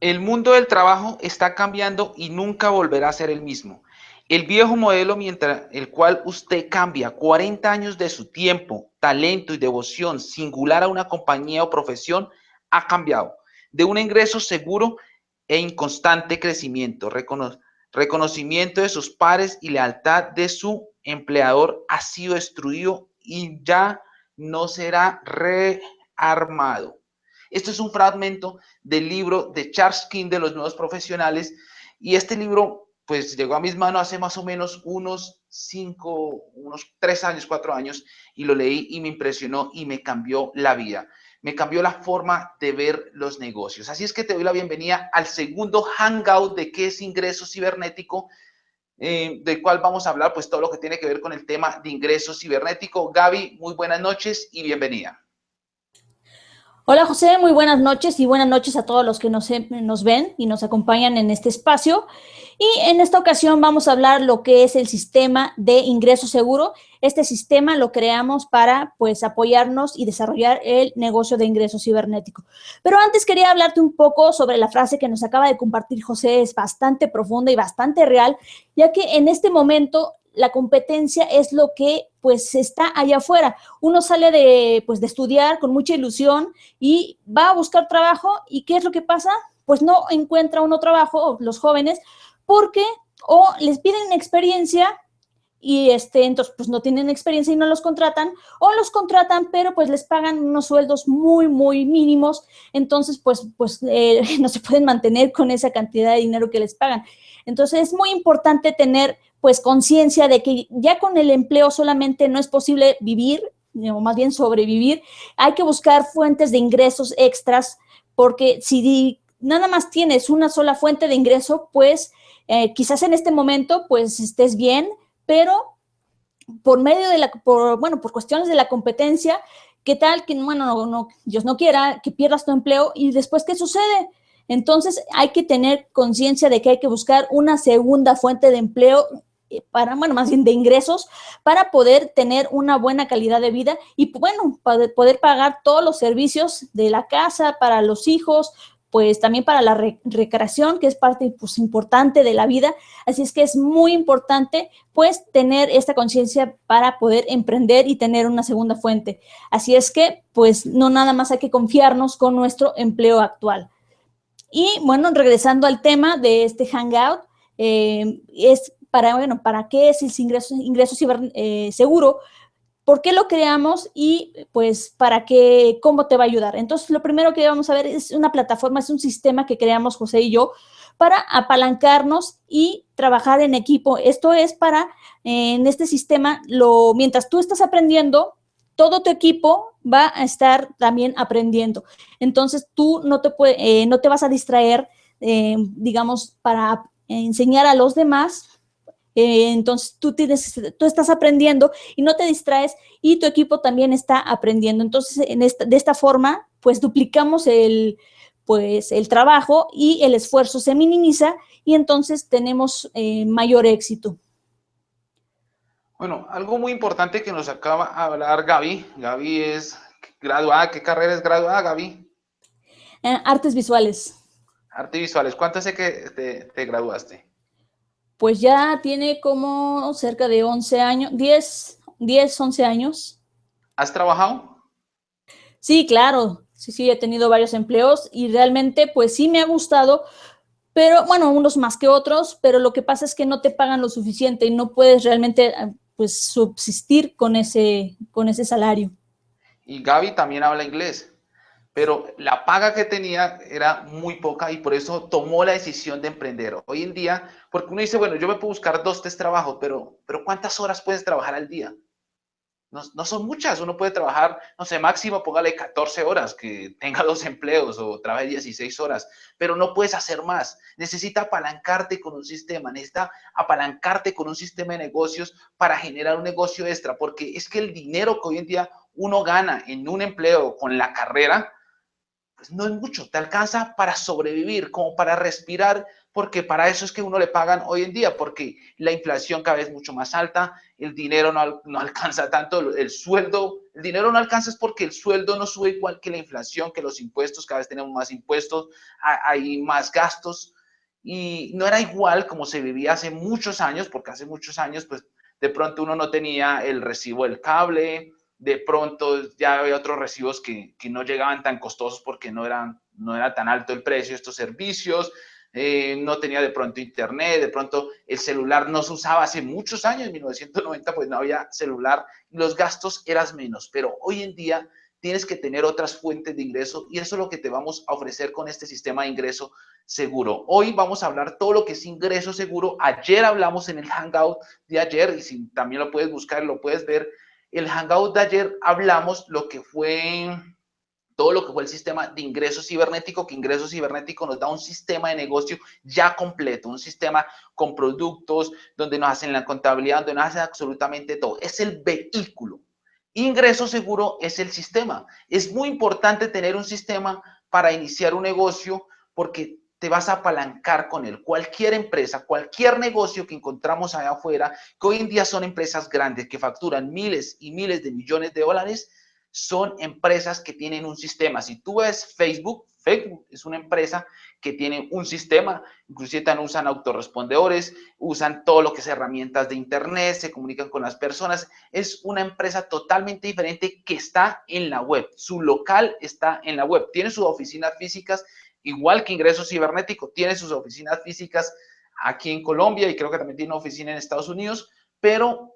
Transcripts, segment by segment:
El mundo del trabajo está cambiando y nunca volverá a ser el mismo. El viejo modelo mientras el cual usted cambia 40 años de su tiempo, talento y devoción singular a una compañía o profesión ha cambiado de un ingreso seguro e inconstante crecimiento, reconocimiento de sus pares y lealtad de su empleador ha sido destruido y ya no será rearmado. Esto es un fragmento del libro de Charles King de los nuevos profesionales y este libro pues llegó a mis manos hace más o menos unos cinco, unos tres años, cuatro años y lo leí y me impresionó y me cambió la vida. Me cambió la forma de ver los negocios. Así es que te doy la bienvenida al segundo hangout de qué es ingreso cibernético, eh, del cual vamos a hablar pues todo lo que tiene que ver con el tema de ingreso cibernético. Gaby, muy buenas noches y bienvenida. Hola José, muy buenas noches y buenas noches a todos los que nos, nos, ven y nos acompañan en este espacio. Y en esta ocasión vamos a hablar lo que es el sistema de ingreso seguro. Este sistema lo creamos para pues apoyarnos y desarrollar el negocio de ingreso cibernético. Pero antes quería hablarte un poco sobre la frase que nos acaba de compartir José, es bastante profunda y bastante real, ya que en este momento la competencia es lo que pues está allá afuera. Uno sale de, pues, de estudiar con mucha ilusión y va a buscar trabajo y ¿qué es lo que pasa? Pues no encuentra uno trabajo, los jóvenes, porque o les piden experiencia y este, entonces pues no tienen experiencia y no los contratan, o los contratan, pero pues les pagan unos sueldos muy, muy mínimos, entonces pues, pues eh, no se pueden mantener con esa cantidad de dinero que les pagan. Entonces es muy importante tener pues conciencia de que ya con el empleo solamente no es posible vivir, o más bien sobrevivir, hay que buscar fuentes de ingresos extras, porque si nada más tienes una sola fuente de ingreso, pues eh, quizás en este momento pues estés bien, pero por medio de la, por, bueno, por cuestiones de la competencia, ¿qué tal que, bueno, no, no, Dios no quiera que pierdas tu empleo y después qué sucede? Entonces hay que tener conciencia de que hay que buscar una segunda fuente de empleo para, bueno, más bien de ingresos, para poder tener una buena calidad de vida y, bueno, para poder pagar todos los servicios de la casa, para los hijos, pues también para la recreación, que es parte pues, importante de la vida. Así es que es muy importante, pues, tener esta conciencia para poder emprender y tener una segunda fuente. Así es que, pues, no nada más hay que confiarnos con nuestro empleo actual. Y, bueno, regresando al tema de este Hangout, eh, es para, bueno, para qué es el ingreso, ingreso eh, seguro, por qué lo creamos y pues para qué, cómo te va a ayudar. Entonces, lo primero que vamos a ver es una plataforma, es un sistema que creamos José y yo para apalancarnos y trabajar en equipo. Esto es para, en este sistema, lo, mientras tú estás aprendiendo, todo tu equipo va a estar también aprendiendo. Entonces, tú no te, eh, no te vas a distraer, eh, digamos, para enseñar a los demás, eh, entonces tú, tienes, tú estás aprendiendo y no te distraes y tu equipo también está aprendiendo. Entonces, en esta, de esta forma, pues duplicamos el, pues, el trabajo y el esfuerzo se minimiza y entonces tenemos eh, mayor éxito. Bueno, algo muy importante que nos acaba de hablar Gaby. Gaby es graduada. ¿Qué carrera es graduada, Gaby? Eh, artes visuales. Artes visuales. ¿Cuánto hace que te graduaste? Pues ya tiene como cerca de 11 años, 10, 10, 11 años. ¿Has trabajado? Sí, claro, sí, sí, he tenido varios empleos y realmente pues sí me ha gustado, pero bueno, unos más que otros, pero lo que pasa es que no te pagan lo suficiente y no puedes realmente pues subsistir con ese, con ese salario. Y Gaby también habla inglés pero la paga que tenía era muy poca y por eso tomó la decisión de emprender. Hoy en día, porque uno dice, bueno, yo me puedo buscar dos, tres trabajos, pero, pero ¿cuántas horas puedes trabajar al día? No, no, son muchas, uno puede trabajar, no sé, máximo póngale 14 horas, que tenga dos empleos o trabaje 16 horas, pero no puedes hacer más. Necesita apalancarte con un sistema, necesita apalancarte con un sistema de negocios para generar un negocio extra, porque es que el dinero que hoy en día uno gana en un empleo con la carrera, pues no es mucho, te alcanza para sobrevivir, como para respirar, porque para eso es que uno le pagan hoy en día, porque la inflación cada vez es mucho más alta, el dinero no, no alcanza tanto, el sueldo, el dinero no alcanza es porque el sueldo no sube igual que la inflación, que los impuestos, cada vez tenemos más impuestos, hay más gastos, y no era igual como se vivía hace muchos años, porque hace muchos años, pues de pronto uno no tenía el recibo del cable, de pronto ya había otros recibos que, que no llegaban tan costosos porque no, eran, no era tan alto el precio de estos servicios, eh, no tenía de pronto internet, de pronto el celular no se usaba hace muchos años, en 1990 pues no había celular, los gastos eran menos, pero hoy en día tienes que tener otras fuentes de ingreso y eso es lo que te vamos a ofrecer con este sistema de ingreso seguro. Hoy vamos a hablar todo lo que es ingreso seguro. Ayer hablamos en el Hangout de ayer y si también lo puedes buscar, lo puedes ver. El Hangout de ayer hablamos lo que fue todo lo que fue el sistema de ingreso cibernético, que ingreso cibernético nos da un sistema de negocio ya completo, un sistema con productos, donde nos hacen la contabilidad, donde nos hacen absolutamente todo. Es el vehículo. Ingreso seguro es el sistema. Es muy importante tener un sistema para iniciar un negocio porque te vas a apalancar con él. Cualquier empresa, cualquier negocio que encontramos allá afuera, que hoy en día son empresas grandes que facturan miles y miles de millones de dólares, son empresas que tienen un sistema. Si tú ves Facebook, Facebook es una empresa que tiene un sistema, inclusive también usan autorrespondedores, usan todo lo que es herramientas de internet, se comunican con las personas. Es una empresa totalmente diferente que está en la web. Su local está en la web. Tiene sus oficinas físicas, igual que Ingreso Cibernético, tiene sus oficinas físicas aquí en Colombia y creo que también tiene una oficina en Estados Unidos, pero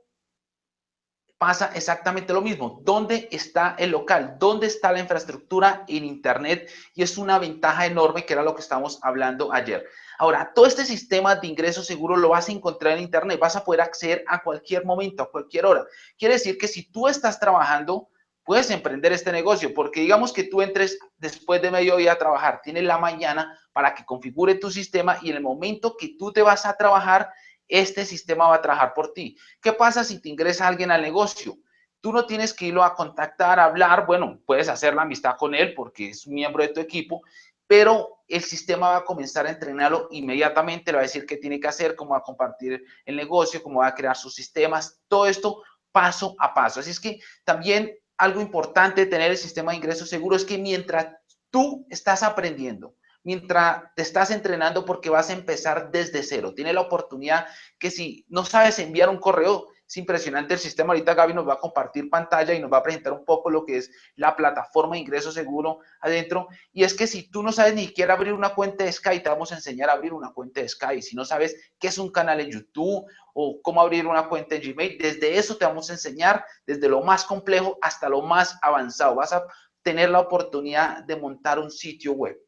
pasa exactamente lo mismo. ¿Dónde está el local? ¿Dónde está la infraestructura en Internet? Y es una ventaja enorme que era lo que estamos hablando ayer. Ahora, todo este sistema de ingreso seguro lo vas a encontrar en Internet. Vas a poder acceder a cualquier momento, a cualquier hora. Quiere decir que si tú estás trabajando, puedes emprender este negocio, porque digamos que tú entres después de mediodía a trabajar, tienes la mañana para que configure tu sistema y en el momento que tú te vas a trabajar, este sistema va a trabajar por ti. ¿Qué pasa si te ingresa alguien al negocio? Tú no tienes que irlo a contactar, a hablar, bueno, puedes hacer la amistad con él porque es miembro de tu equipo, pero el sistema va a comenzar a entrenarlo inmediatamente, le va a decir qué tiene que hacer, cómo va a compartir el negocio, cómo va a crear sus sistemas, todo esto paso a paso. Así es que también algo importante de tener el sistema de ingresos seguro es que mientras tú estás aprendiendo, mientras te estás entrenando porque vas a empezar desde cero. Tiene la oportunidad que si no sabes enviar un correo, es impresionante el sistema. Ahorita Gaby nos va a compartir pantalla y nos va a presentar un poco lo que es la plataforma de ingreso seguro adentro. Y es que si tú no sabes ni siquiera abrir una cuenta de Sky, te vamos a enseñar a abrir una cuenta de Sky. Si no sabes qué es un canal en YouTube o cómo abrir una cuenta en Gmail, desde eso te vamos a enseñar, desde lo más complejo hasta lo más avanzado. Vas a tener la oportunidad de montar un sitio web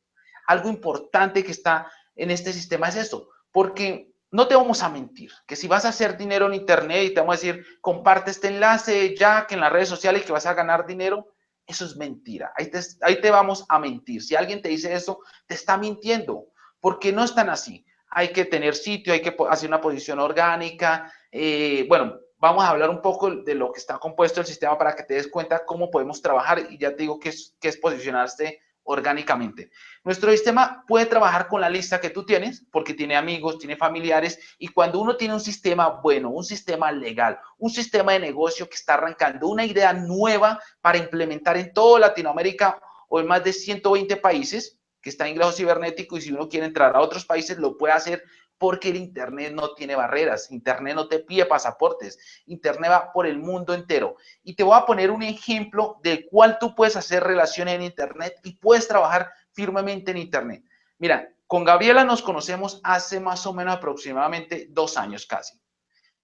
algo importante que está en este sistema es esto, porque no te vamos a mentir, que si vas a hacer dinero en internet y te vamos a decir, comparte este enlace ya que en las redes sociales que vas a ganar dinero, eso es mentira. Ahí te, ahí te vamos a mentir. Si alguien te dice eso, te está mintiendo, porque no es tan así. Hay que tener sitio, hay que hacer una posición orgánica. Eh, bueno, vamos a hablar un poco de lo que está compuesto el sistema para que te des cuenta cómo podemos trabajar y ya te digo que es, que es posicionarse orgánicamente. Nuestro sistema puede trabajar con la lista que tú tienes porque tiene amigos, tiene familiares y cuando uno tiene un sistema bueno, un sistema legal, un sistema de negocio que está arrancando, una idea nueva para implementar en toda Latinoamérica o en más de 120 países, que está en ingreso cibernético y si uno quiere entrar a otros países lo puede hacer porque el Internet no tiene barreras, Internet no te pide pasaportes, Internet va por el mundo entero. Y te voy a poner un ejemplo del cual tú puedes hacer relaciones en Internet y puedes trabajar firmemente en Internet. Mira, con Gabriela nos conocemos hace más o menos aproximadamente dos años casi.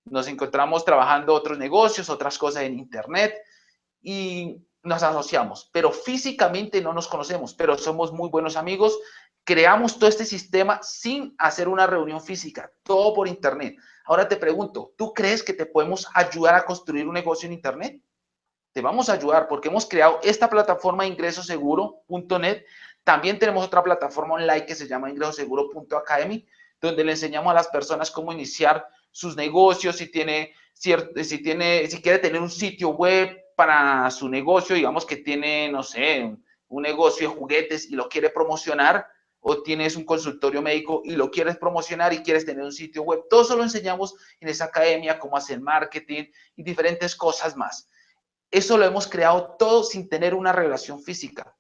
Nos encontramos trabajando otros negocios, otras cosas en Internet y nos asociamos, pero físicamente no nos conocemos, pero somos muy buenos amigos creamos todo este sistema sin hacer una reunión física, todo por internet. Ahora te pregunto, ¿tú crees que te podemos ayudar a construir un negocio en internet? Te vamos a ayudar porque hemos creado esta plataforma ingresoseguro.net. También tenemos otra plataforma online que se llama ingresoseguro.academy, donde le enseñamos a las personas cómo iniciar sus negocios, si tiene, si tiene, si quiere tener un sitio web para su negocio, digamos que tiene, no sé, un negocio de juguetes y lo quiere promocionar, o tienes un consultorio médico y lo quieres promocionar y quieres tener un sitio web. Todo eso lo enseñamos en esa academia, cómo hacer marketing y diferentes cosas más. Eso lo hemos creado todo sin tener una relación física.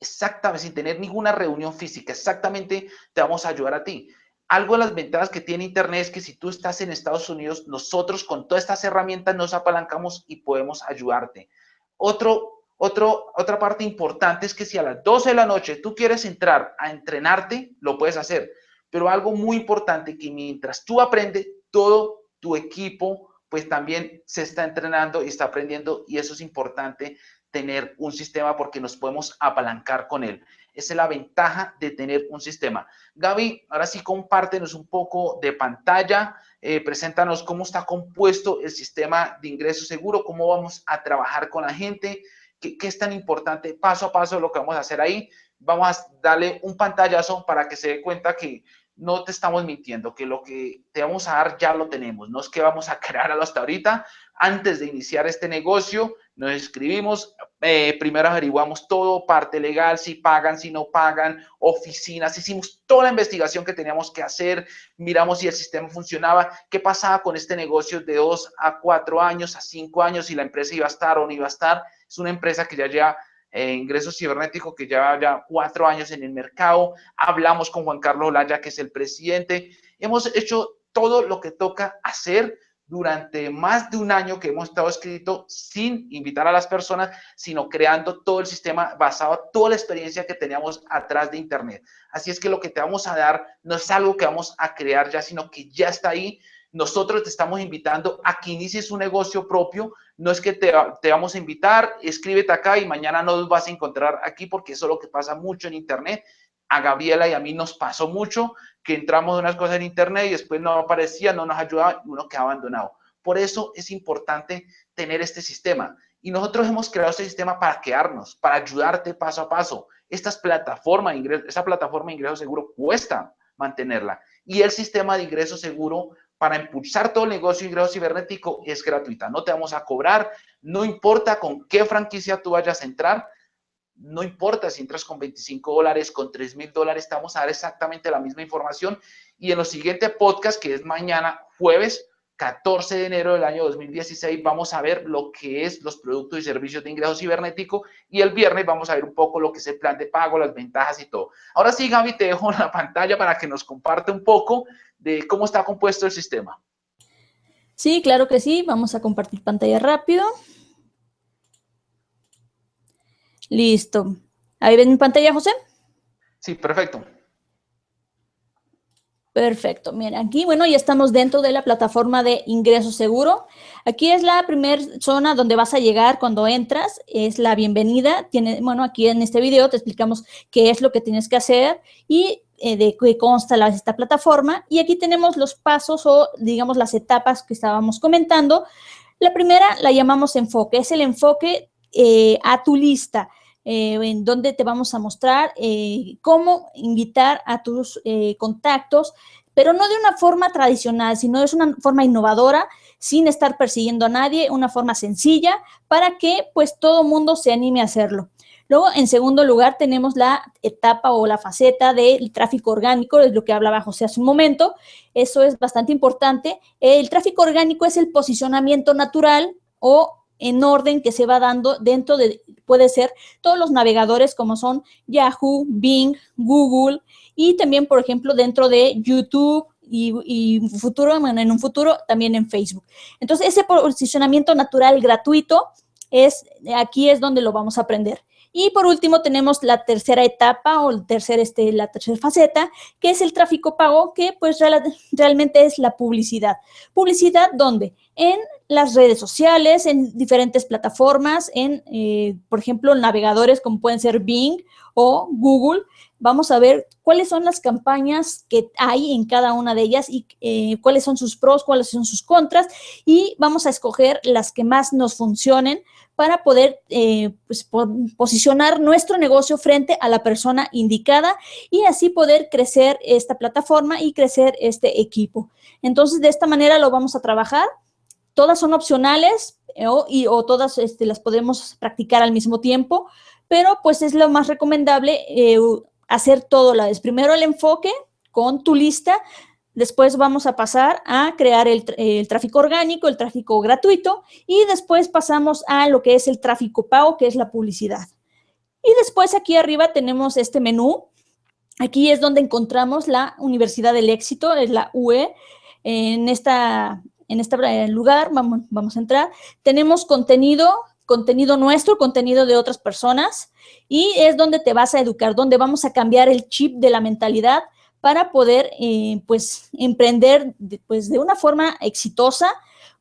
Exactamente, sin tener ninguna reunión física. Exactamente te vamos a ayudar a ti. Algo de las ventajas que tiene Internet es que si tú estás en Estados Unidos, nosotros con todas estas herramientas nos apalancamos y podemos ayudarte. Otro otra parte importante es que si a las 12 de la noche tú quieres entrar a entrenarte, lo puedes hacer. Pero algo muy importante que mientras tú aprendes, todo tu equipo pues también se está entrenando y está aprendiendo y eso es importante tener un sistema porque nos podemos apalancar con él. Esa es la ventaja de tener un sistema. Gaby, ahora sí compártenos un poco de pantalla, eh, preséntanos cómo está compuesto el sistema de ingreso seguro, cómo vamos a trabajar con la gente, ¿Qué, es tan importante? Paso a paso lo que vamos a hacer ahí. Vamos a darle un pantallazo para que se dé cuenta que no te estamos mintiendo, que lo que te vamos a dar ya lo tenemos. No es que vamos a crearlo hasta ahorita. Antes de iniciar este negocio, nos escribimos, eh, primero averiguamos todo, parte legal, si pagan, si no pagan, oficinas, hicimos toda la investigación que teníamos que hacer, miramos si el sistema funcionaba, qué pasaba con este negocio de dos a cuatro años, a cinco años, si la empresa iba a estar o no iba a estar. Es una empresa que ya lleva eh, ingresos cibernéticos, que lleva ya cuatro años en el mercado. Hablamos con Juan Carlos Olaya, que es el presidente. Hemos hecho todo lo que toca hacer durante más de un año que hemos estado escrito sin invitar a las personas, sino creando todo el sistema basado en toda la experiencia que teníamos atrás de Internet. Así es que lo que te vamos a dar no es algo que vamos a crear ya, sino que ya está ahí. Nosotros te estamos invitando a que inicies un negocio propio. No es que te, vamos a invitar, escríbete acá y mañana no nos vas a encontrar aquí porque eso es lo que pasa mucho en Internet a Gabriela y a mí nos pasó mucho que entramos unas cosas en internet y después no aparecía, no nos ayudaba y uno queda abandonado. Por eso es importante tener este sistema. Y nosotros hemos creado este sistema para quedarnos, para ayudarte paso a paso. Estas plataformas esa plataforma de ingreso seguro cuesta mantenerla. Y el sistema de ingreso seguro para impulsar todo el negocio de ingreso cibernético es gratuita. No te vamos a cobrar, no importa con qué franquicia tú vayas a entrar, no importa si entras con 25 dólares, con 3 mil dólares, estamos a dar exactamente la misma información. Y en los siguientes podcast, que es mañana, jueves 14 de enero del año 2016, vamos a ver lo que es los productos y servicios de ingreso cibernético. Y el viernes vamos a ver un poco lo que es el plan de pago, las ventajas y todo. Ahora sí, Gaby, te dejo la pantalla para que nos comparte un poco de cómo está compuesto el sistema. Sí, claro que sí. Vamos a compartir pantalla rápido. Listo. ¿Ahí ven mi pantalla, José? Sí, perfecto. Perfecto. Miren, aquí, bueno, ya estamos dentro de la plataforma de ingreso seguro. Aquí es la primera zona donde vas a llegar cuando entras. Es la bienvenida. Tiene, bueno, aquí en este video te explicamos qué es lo que tienes que hacer y eh, de qué consta esta plataforma. Y aquí tenemos los pasos o, digamos, las etapas que estábamos comentando. La primera la llamamos enfoque. Es el enfoque eh, a tu lista. Eh, en donde te vamos a mostrar eh, cómo invitar a tus eh, contactos, pero no de una forma tradicional, sino es una forma innovadora, sin estar persiguiendo a nadie, una forma sencilla para que pues todo mundo se anime a hacerlo. Luego, en segundo lugar, tenemos la etapa o la faceta del tráfico orgánico, es lo que hablaba José hace un momento. Eso es bastante importante. El tráfico orgánico es el posicionamiento natural o en orden que se va dando dentro de, puede ser todos los navegadores como son Yahoo, Bing, Google y también, por ejemplo, dentro de YouTube y, futuro, en un futuro también en Facebook. Entonces, ese posicionamiento natural gratuito es, aquí es donde lo vamos a aprender. Y por último tenemos la tercera etapa o el tercer, este, la tercera faceta, que es el tráfico pago, que pues realmente es la publicidad. ¿Publicidad dónde? En las redes sociales, en diferentes plataformas, en, eh, por ejemplo, navegadores como pueden ser Bing o Google. Vamos a ver cuáles son las campañas que hay en cada una de ellas y eh, cuáles son sus pros, cuáles son sus contras y vamos a escoger las que más nos funcionen para poder eh, pues, posicionar nuestro negocio frente a la persona indicada y así poder crecer esta plataforma y crecer este equipo. Entonces, de esta manera lo vamos a trabajar. Todas son opcionales eh, o, y, o todas este, las podemos practicar al mismo tiempo, pero pues es lo más recomendable eh, hacer todo la vez. Primero el enfoque con tu lista, después vamos a pasar a crear el, tráfico orgánico, el tráfico gratuito, y después pasamos a lo que es el tráfico pago, que es la publicidad. Y después aquí arriba tenemos este menú. Aquí es donde encontramos la Universidad del Éxito, es la UE. En, esta, en este lugar vamos, vamos a entrar. Tenemos contenido, contenido nuestro, contenido de otras personas, y es donde te vas a educar, donde vamos a cambiar el chip de la mentalidad para poder, eh, pues, emprender pues, de una forma exitosa,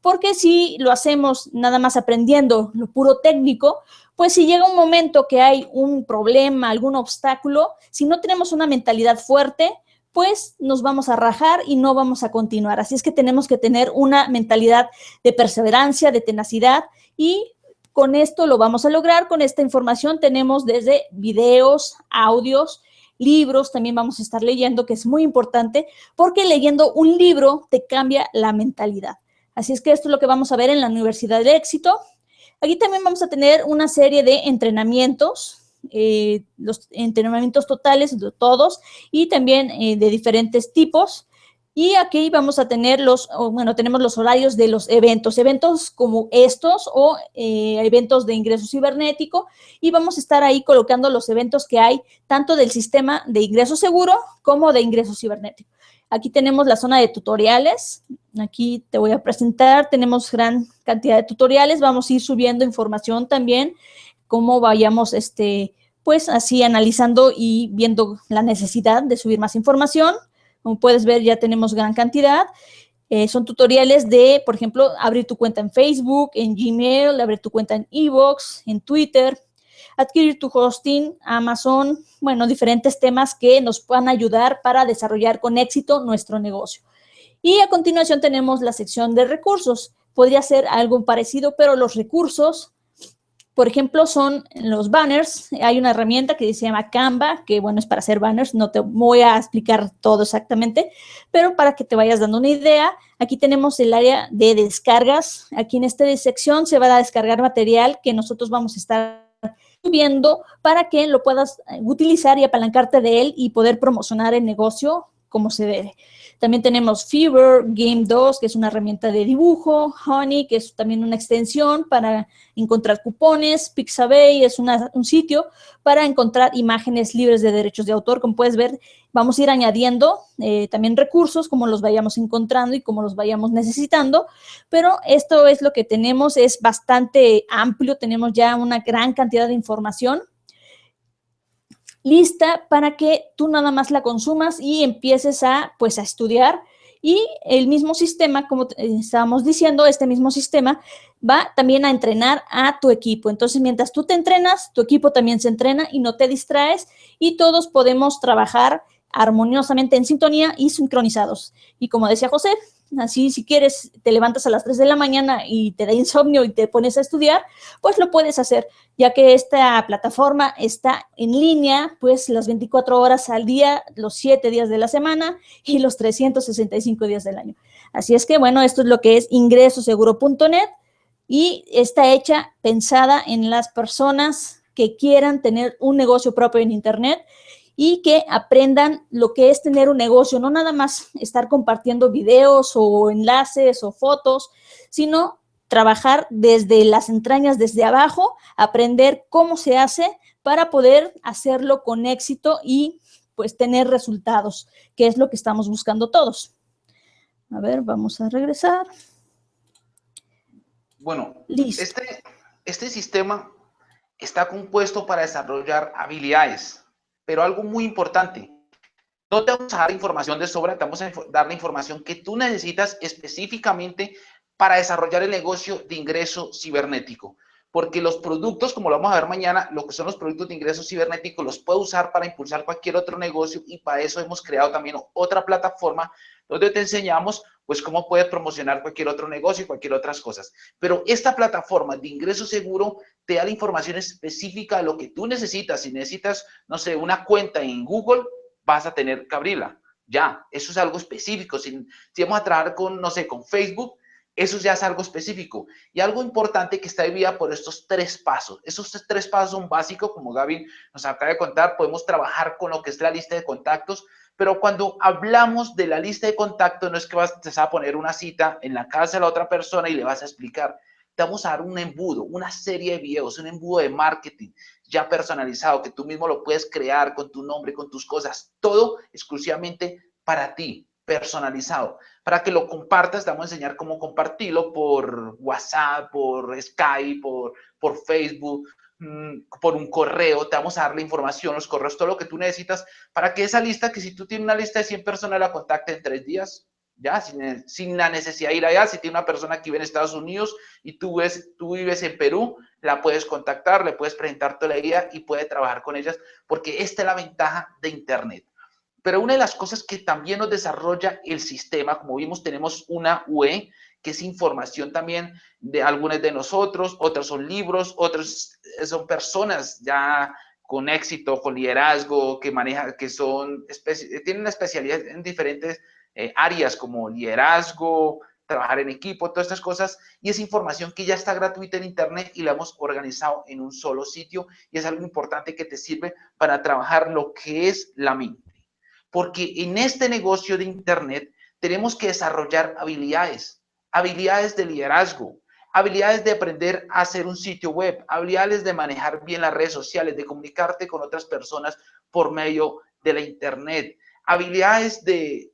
porque si lo hacemos nada más aprendiendo lo puro técnico, pues si llega un momento que hay un problema, algún obstáculo, si no tenemos una mentalidad fuerte, pues nos vamos a rajar y no vamos a continuar. Así es que tenemos que tener una mentalidad de perseverancia, de tenacidad y con esto lo vamos a lograr. Con esta información tenemos desde videos, audios, libros, también vamos a estar leyendo, que es muy importante, porque leyendo un libro te cambia la mentalidad. Así es que esto es lo que vamos a ver en la Universidad del Éxito. Aquí también vamos a tener una serie de entrenamientos, eh, los entrenamientos totales de todos y también eh, de diferentes tipos. Y aquí vamos a tener los, bueno, tenemos los horarios de los eventos, eventos como estos o eh, eventos de ingreso cibernético y vamos a estar ahí colocando los eventos que hay tanto del sistema de ingreso seguro como de ingreso cibernético. Aquí tenemos la zona de tutoriales. Aquí te voy a presentar. Tenemos gran cantidad de tutoriales. Vamos a ir subiendo información también, cómo vayamos, este, pues así analizando y viendo la necesidad de subir más información. Como puedes ver, ya tenemos gran cantidad. Eh, son tutoriales de, por ejemplo, abrir tu cuenta en Facebook, en Gmail, abrir tu cuenta en Evox, en Twitter, adquirir tu hosting, Amazon, bueno, diferentes temas que nos puedan ayudar para desarrollar con éxito nuestro negocio. Y a continuación tenemos la sección de recursos. Podría ser algo parecido, pero los recursos, por ejemplo, son los banners. Hay una herramienta que se llama Canva, que bueno, es para hacer banners. No te voy a explicar todo exactamente, pero para que te vayas dando una idea, aquí tenemos el área de descargas. Aquí en esta sección se va a descargar material que nosotros vamos a estar viendo para que lo puedas utilizar y apalancarte de él y poder promocionar el negocio como se debe. También tenemos Fever, Game 2, que es una herramienta de dibujo, Honey, que es también una extensión para encontrar cupones, Pixabay es un sitio para encontrar imágenes libres de derechos de autor. Como puedes ver, vamos a ir añadiendo eh, también recursos como los vayamos encontrando y como los vayamos necesitando, pero esto es lo que tenemos, es bastante amplio, tenemos ya una gran cantidad de información lista para que tú nada más la consumas y empieces a, pues, a estudiar. Y el mismo sistema, como estábamos diciendo, este mismo sistema va también a entrenar a tu equipo. Entonces, mientras tú te entrenas, tu equipo también se entrena y no te distraes y todos podemos trabajar armoniosamente en sintonía y sincronizados. Y como decía José, Así, si quieres, te levantas a las 3 de la mañana y te da insomnio y te pones a estudiar, pues lo puedes hacer, ya que esta plataforma está en línea, pues las 24 horas al día, los 7 días de la semana y los 365 días del año. Así es que, bueno, esto es lo que es ingresoseguro.net y está hecha, pensada en las personas que quieran tener un negocio propio en Internet y que aprendan lo que es tener un negocio, no nada más estar compartiendo videos o enlaces o fotos, sino trabajar desde las entrañas, desde abajo, aprender cómo se hace para poder hacerlo con éxito y pues tener resultados, que es lo que estamos buscando todos. A ver, vamos a regresar. Bueno, Este, este sistema está compuesto para desarrollar habilidades pero algo muy importante, no te vamos a dar información de sobra, te vamos a dar la información que tú necesitas específicamente para desarrollar el negocio de ingreso cibernético. Porque los productos, como lo vamos a ver mañana, lo que son los productos de ingreso cibernético, los puedo usar para impulsar cualquier otro negocio y para eso hemos creado también otra plataforma donde te enseñamos pues cómo puedes promocionar cualquier otro negocio y cualquier otras cosas. Pero esta plataforma de ingreso seguro te da la información específica de lo que tú necesitas. Si necesitas, no sé, una cuenta en Google, vas a tener que abrirla. Ya, eso es algo específico. Si, si vamos a trabajar con, no sé, con Facebook, Eso ya es algo específico. Y algo importante que está dividida por estos tres pasos. Esos tres pasos son básicos, como Gaby nos acaba de contar, podemos trabajar con lo que es la lista de contactos, pero cuando hablamos de la lista de contactos, no es que vas, a poner una cita en la casa de la otra persona y le vas a explicar. Te vamos a dar un embudo, una serie de videos, un embudo de marketing ya personalizado, que tú mismo lo puedes crear con tu nombre, con tus cosas, todo exclusivamente para ti, personalizado. Para que lo compartas, te vamos a enseñar cómo compartirlo por WhatsApp, por Skype, por, por Facebook, Mm, por un correo, te vamos a dar la información, los correos, todo lo que tú necesitas para que esa lista, que si tú tienes una lista de 100 personas, la contacte en tres días, ya, sin, sin, la necesidad de ir allá. Si tiene una persona que vive en Estados Unidos y tú, ves, tú vives en Perú, la puedes contactar, le puedes presentar toda la idea y puede trabajar con ellas, porque esta es la ventaja de Internet. Pero una de las cosas que también nos desarrolla el sistema, como vimos, tenemos una UE, que es información también de algunos de nosotros, otros son libros, otros son personas ya con éxito, con liderazgo, que manejan, que son, tienen una especialidad en diferentes eh, áreas como liderazgo, trabajar en equipo, todas estas cosas, y es información que ya está gratuita en Internet y la hemos organizado en un solo sitio, y es algo importante que te sirve para trabajar lo que es la mente. Porque en este negocio de Internet tenemos que desarrollar habilidades, habilidades de liderazgo, habilidades de aprender a hacer un sitio web, habilidades de manejar bien las redes sociales, de comunicarte con otras personas por medio de la internet, habilidades de,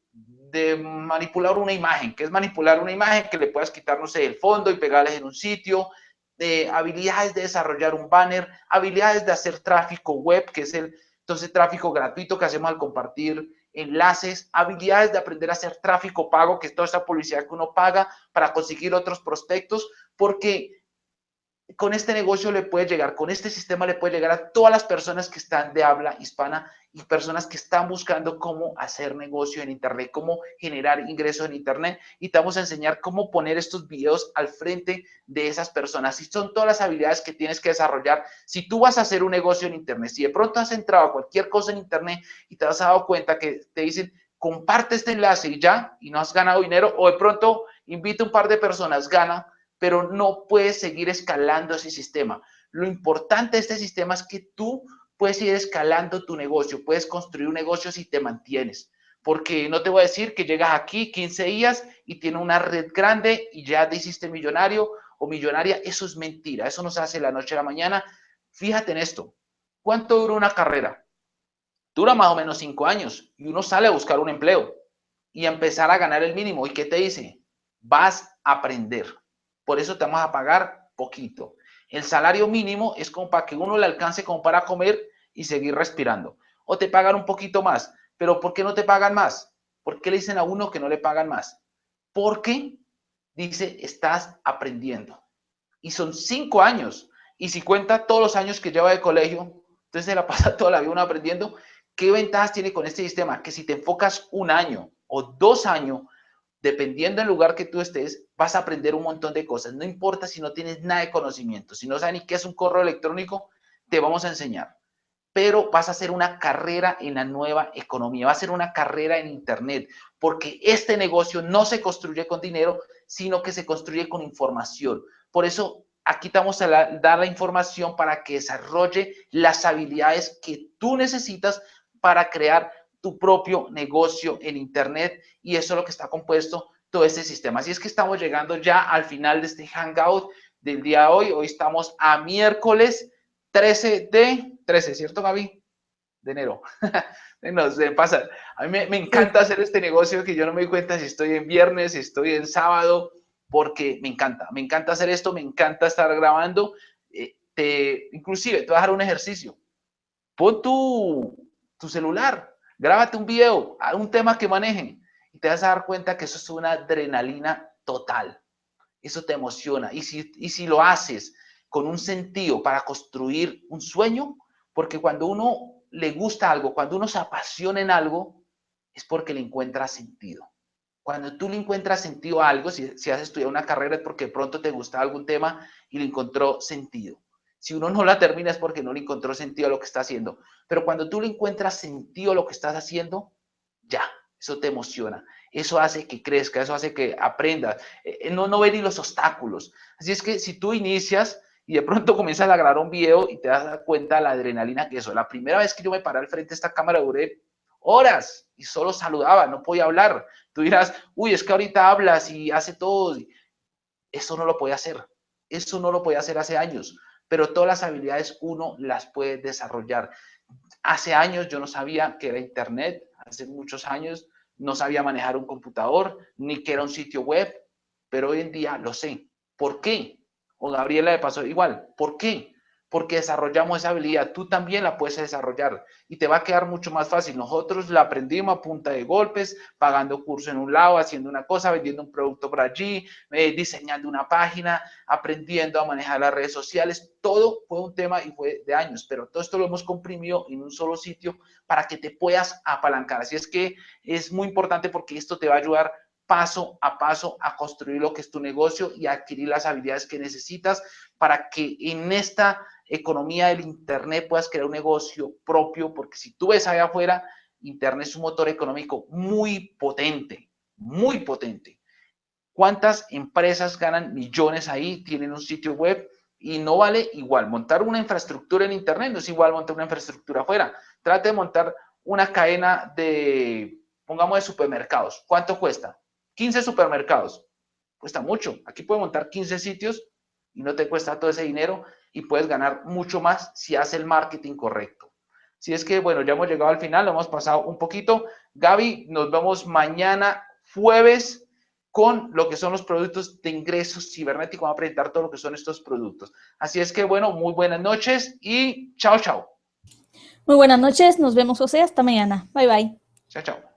manipular una imagen, que es manipular una imagen que le puedas quitar, no sé, el fondo y pegarles en un sitio, de habilidades de desarrollar un banner, habilidades de hacer tráfico web, que es el entonces tráfico gratuito que hacemos al compartir enlaces, habilidades de aprender a hacer tráfico pago, que es toda esa publicidad que uno paga para conseguir otros prospectos, porque con este negocio le puede llegar, con este sistema le puede llegar a todas las personas que están de habla hispana y personas que están buscando cómo hacer negocio en Internet, cómo generar ingresos en Internet. Y te vamos a enseñar cómo poner estos videos al frente de esas personas. Y son todas las habilidades que tienes que desarrollar. Si tú vas a hacer un negocio en Internet, si de pronto has entrado a cualquier cosa en Internet y te has dado cuenta que te dicen, comparte este enlace y ya, y no has ganado dinero, o de pronto invita un par de personas, gana, pero no puedes seguir escalando ese sistema. Lo importante de este sistema es que tú puedes ir escalando tu negocio, puedes construir un negocio si te mantienes. Porque no te voy a decir que llegas aquí 15 días y tienes una red grande y ya te hiciste millonario o millonaria. Eso es mentira. Eso no se hace la noche a la mañana. Fíjate en esto. ¿Cuánto dura una carrera? Dura más o menos cinco años y uno sale a buscar un empleo y a empezar a ganar el mínimo. ¿Y qué te dice? Vas a aprender. Por eso te vamos a pagar poquito. El salario mínimo es como para que uno le alcance como para comer y seguir respirando. O te pagan un poquito más. Pero ¿por qué no te pagan más? ¿Por qué le dicen a uno que no le pagan más? Porque dice, estás aprendiendo. Y son cinco años. Y si cuenta todos los años que lleva de colegio, entonces se la pasa toda la vida uno aprendiendo. ¿Qué ventajas tiene con este sistema? Que si te enfocas un año o dos años dependiendo del lugar que tú estés, vas a aprender un montón de cosas. No importa si no tienes nada de conocimiento, si no sabes ni qué es un correo electrónico, te vamos a enseñar. Pero vas a hacer una carrera en la nueva economía, va a ser una carrera en Internet, porque este negocio no se construye con dinero, sino que se construye con información. Por eso aquí te vamos a dar la información para que desarrolle las habilidades que tú necesitas para crear tu propio negocio en Internet y eso es lo que está compuesto todo este sistema. Así es que estamos llegando ya al final de este Hangout del día de hoy. Hoy estamos a miércoles 13 de, 13, ¿cierto Gaby? De enero. no se pasa. A mí me, encanta hacer este negocio que yo no me doy cuenta si estoy en viernes, si estoy en sábado, porque me encanta. Me encanta hacer esto, me encanta estar grabando. Eh, te, inclusive, te voy a dejar un ejercicio. Pon tu, tu celular, Grábate un video, un tema que manejen y te vas a dar cuenta que eso es una adrenalina total. Eso te emociona. Y si, y si lo haces con un sentido para construir un sueño, porque cuando uno le gusta algo, cuando uno se apasiona en algo, es porque le encuentra sentido. Cuando tú le encuentras sentido a algo, si, si has estudiado una carrera es porque pronto te gusta algún tema y le encontró sentido. Si uno no la termina es porque no le encontró sentido a lo que está haciendo. Pero cuando tú le encuentras sentido a lo que estás haciendo, ya, eso te emociona, eso hace que crezca, eso hace que aprendas, eh, eh, no, no ver ni los obstáculos. Así es que si tú inicias y de pronto comienzas a grabar un video y te das cuenta de la adrenalina que eso, la primera vez que yo me paré al frente de esta cámara duré horas y solo saludaba, no podía hablar. Tú dirás, uy, es que ahorita hablas y hace todo. Eso no lo puede hacer. Eso no lo podía hacer hace años, pero todas las habilidades uno las puede desarrollar. Hace años yo no sabía que era Internet, hace muchos años no sabía manejar un computador, ni que era un sitio web, pero hoy en día lo sé. ¿Por qué? O Gabriela le pasó igual. ¿Por qué? Porque desarrollamos esa habilidad, tú también la puedes desarrollar y te va a quedar mucho más fácil. Nosotros la aprendimos a punta de golpes, pagando curso en un lado, haciendo una cosa, vendiendo un producto por allí, eh, diseñando una página, aprendiendo a manejar las redes sociales. Todo fue un tema y fue de años, pero todo esto lo hemos comprimido en un solo sitio para que te puedas apalancar. Así es que es muy importante porque esto te va a ayudar paso a paso a construir lo que es tu negocio y adquirir las habilidades que necesitas para que en esta economía del Internet puedas crear un negocio propio, porque si tú ves allá afuera, Internet es un motor económico muy potente, muy potente. ¿Cuántas empresas ganan millones ahí, tienen un sitio web y no vale igual? Montar una infraestructura en Internet no es igual montar una infraestructura afuera. Trate de montar una cadena de, pongamos, de supermercados. ¿Cuánto cuesta? 15 supermercados. Cuesta mucho. Aquí puedes montar 15 sitios y no te cuesta todo ese dinero y puedes ganar mucho más si haces el marketing correcto. Si es que, bueno, ya hemos llegado al final, lo hemos pasado un poquito. Gaby, nos vemos mañana jueves con lo que son los productos de ingresos cibernéticos. Vamos a presentar todo lo que son estos productos. Así es que, bueno, muy buenas noches y chao, chao. Muy buenas noches, nos vemos, José, hasta mañana. Bye, bye. Chao, chao.